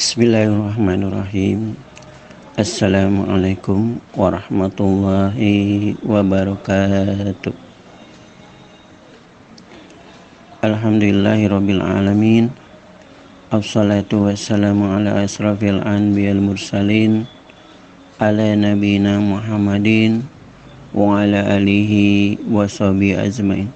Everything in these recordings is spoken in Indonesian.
Bismillahirrahmanirrahim. Assalamualaikum warahmatullahi wabarakatuh. Alhamdulillahi rabbil alamin. Assalatu wassalamu ala asrafil anbiyal mursalin Ala nabina Muhammadin Wa ala alihi wa sahbihi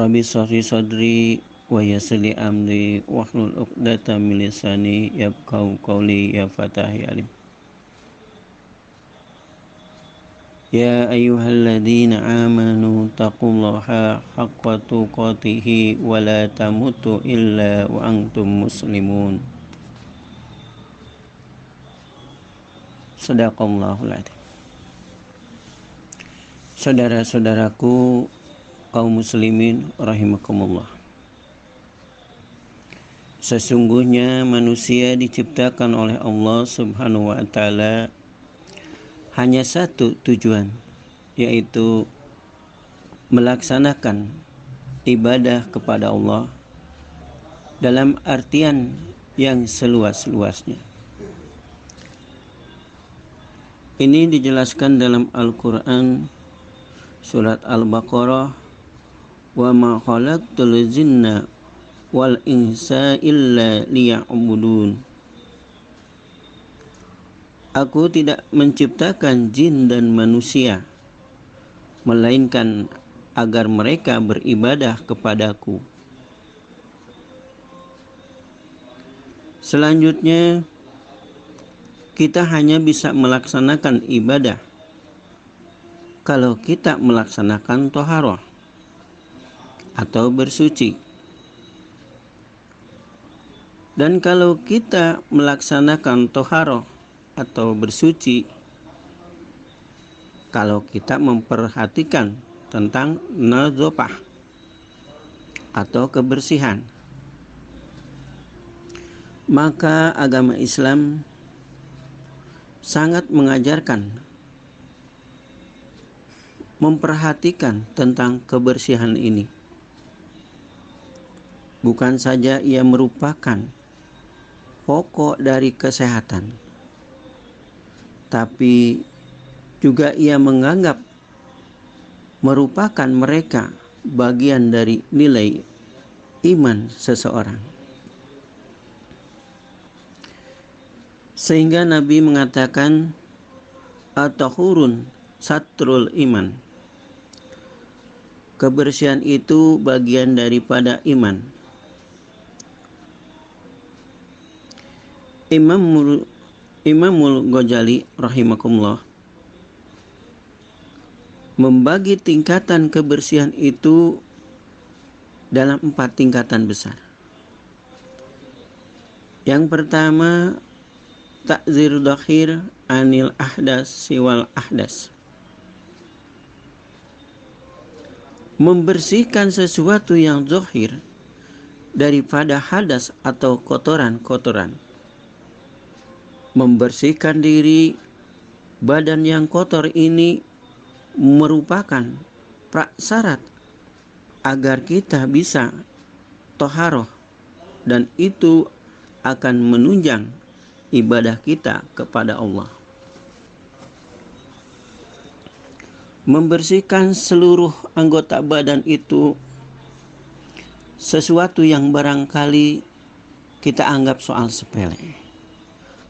Rabbi sahri sadri wa yassili amri wahlul 'uqdatam min lisani yafqahu qawli ya fatahi alim. Ya ayyuhalladzina amanu taqullaha haqqa tuqatih wa la tamutu illa wa antum muslimun. Sadaqallahul adzim Saudara-saudaraku kaum muslimin rahimakumullah Sesungguhnya manusia diciptakan oleh Allah Subhanahu wa taala hanya satu tujuan yaitu melaksanakan ibadah kepada Allah dalam artian yang seluas-luasnya. Ini dijelaskan dalam Al-Qur'an surat Al-Baqarah wa ma khalaqtul jinna wal insa illa liya'budun Aku tidak menciptakan jin dan manusia melainkan agar mereka beribadah kepadaku. Selanjutnya kita hanya bisa melaksanakan ibadah kalau kita melaksanakan toharoh atau bersuci. Dan kalau kita melaksanakan toharoh atau bersuci, kalau kita memperhatikan tentang nazopah atau kebersihan, maka agama Islam sangat mengajarkan memperhatikan tentang kebersihan ini. Bukan saja ia merupakan pokok dari kesehatan. Tapi juga ia menganggap merupakan mereka bagian dari nilai iman seseorang. Sehingga Nabi mengatakan atahurun satrul iman. Kebersihan itu bagian daripada iman. Imam Imamul Ghazali rahimakumullah membagi tingkatan kebersihan itu dalam empat tingkatan besar. Yang pertama takzir dakhir anil ahdas siwal ahdas. Membersihkan sesuatu yang zohir daripada hadas atau kotoran-kotoran membersihkan diri badan yang kotor ini merupakan prasyarat agar kita bisa toharoh dan itu akan menunjang ibadah kita kepada Allah. Membersihkan seluruh anggota badan itu sesuatu yang barangkali kita anggap soal sepele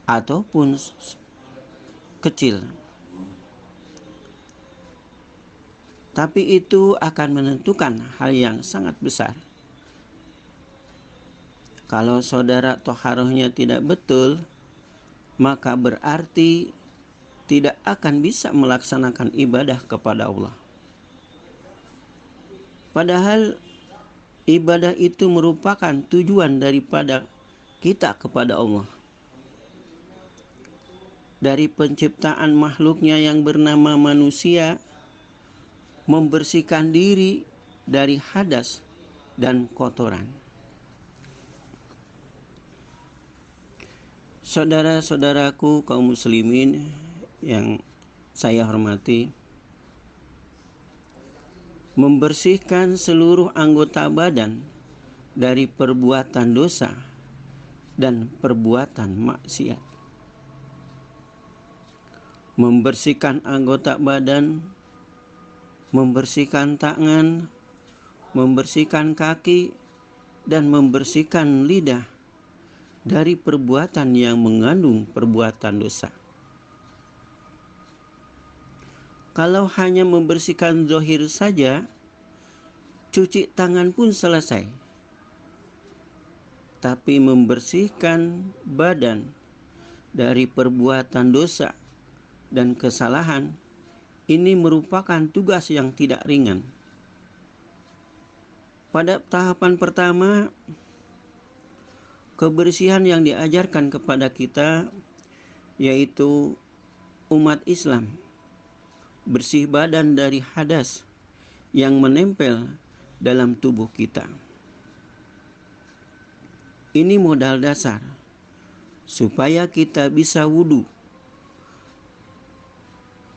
ataupun kecil. Tapi itu akan menentukan hal yang sangat besar. Kalau saudara toharohnya tidak betul, maka berarti tidak akan bisa melaksanakan ibadah kepada Allah. Padahal ibadah itu merupakan tujuan daripada kita kepada Allah dari penciptaan makhluknya yang bernama manusia membersihkan diri dari hadas dan kotoran. Saudara-saudaraku kaum muslimin yang saya hormati, membersihkan seluruh anggota badan dari perbuatan dosa dan perbuatan maksiat. Membersihkan anggota badan, membersihkan tangan, membersihkan kaki, dan membersihkan lidah dari perbuatan yang mengandung perbuatan dosa. Kalau hanya membersihkan zohir saja, cuci tangan pun selesai. Tapi membersihkan badan dari perbuatan dosa dan kesalahan ini merupakan tugas yang tidak ringan. Pada tahapan pertama, kebersihan yang diajarkan kepada kita yaitu umat Islam bersih badan dari hadas yang menempel dalam tubuh kita. Ini modal dasar supaya kita bisa wudhu.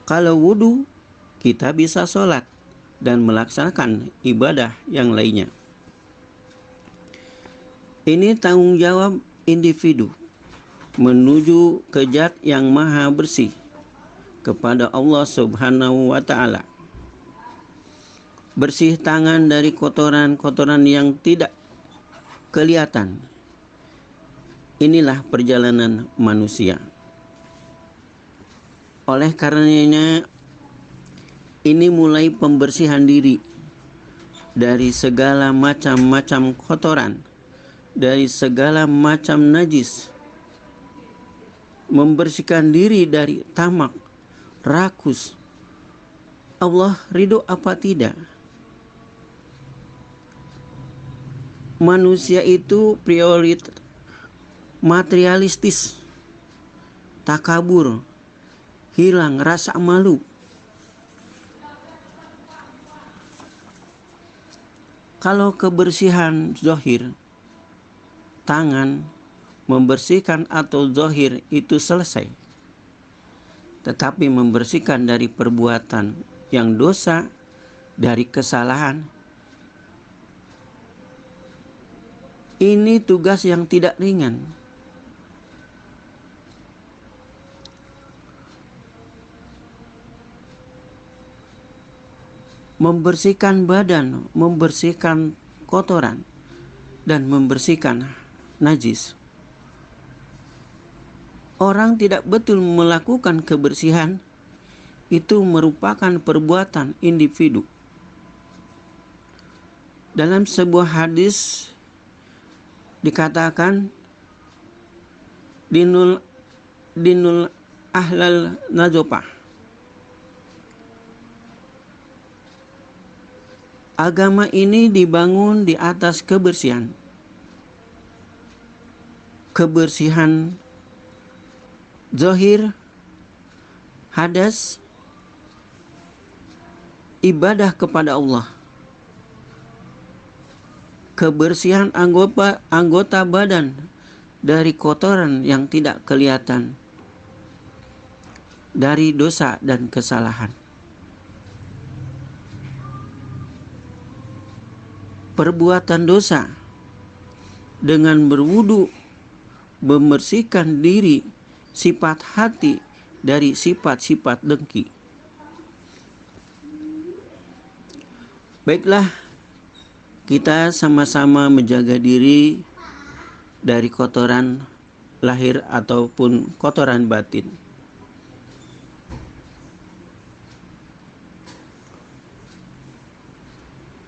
Kalau wudhu, kita bisa sholat dan melaksanakan ibadah yang lainnya. Ini tanggung jawab individu menuju ke zat yang maha bersih kepada Allah Subhanahu wa taala. Bersih tangan dari kotoran-kotoran yang tidak kelihatan. Inilah perjalanan manusia. Oleh karenanya ini mulai pembersihan diri dari segala macam-macam kotoran, dari segala macam najis, membersihkan diri dari tamak, rakus. Allah ridho apa tidak? Manusia itu prioritas materialistis, takabur, hilang rasa malu. Kalau kebersihan zohir, tangan, membersihkan atau zohir itu selesai tetapi membersihkan dari perbuatan yang dosa, dari kesalahan. Ini tugas yang tidak ringan. Membersihkan badan, membersihkan kotoran, dan membersihkan najis orang tidak betul melakukan kebersihan, itu merupakan perbuatan individu. Dalam sebuah hadis dikatakan dinul dinul ahlal nazopah Agama ini dibangun di atas kebersihan. Kebersihan Zohir Hadas Ibadah kepada Allah Kebersihan anggota, anggota badan dari kotoran yang tidak kelihatan dari dosa dan kesalahan. Perbuatan dosa dengan berwudu membersihkan diri sifat hati dari sifat-sifat dengki. Baiklah, kita sama-sama menjaga diri dari kotoran lahir ataupun kotoran batin.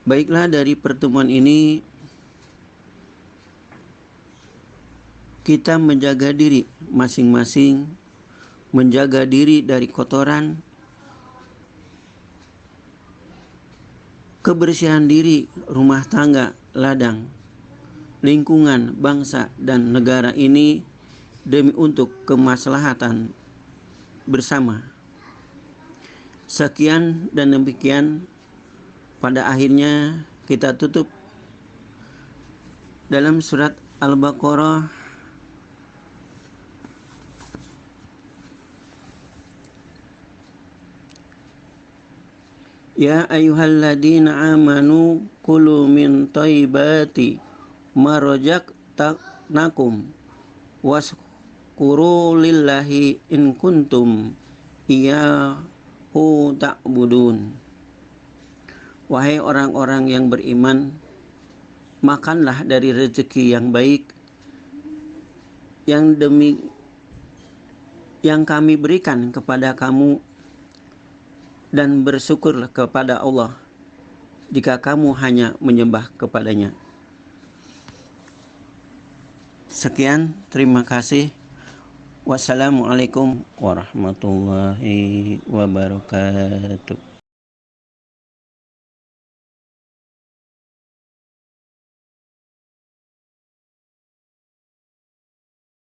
Baiklah dari pertemuan ini kita menjaga diri masing-masing, menjaga diri dari kotoran, kebersihan diri, rumah tangga, ladang, lingkungan, bangsa, dan negara ini demi untuk kemaslahatan bersama. Sekian dan demikian pada akhirnya kita tutup dalam surat Al-Baqarah. Ya ayyuhalladzina amanu kulu min thayyibati marajaqnakum waskuru lillahi in kuntum iyyahu ta'budun Wahai orang-orang yang beriman makanlah dari rezeki yang baik yang demi yang kami berikan kepada kamu dan bersyukurlah kepada Allah jika kamu hanya menyembah kepadanya. Sekian, terima kasih. Wassalamualaikum warahmatullahi wabarakatuh.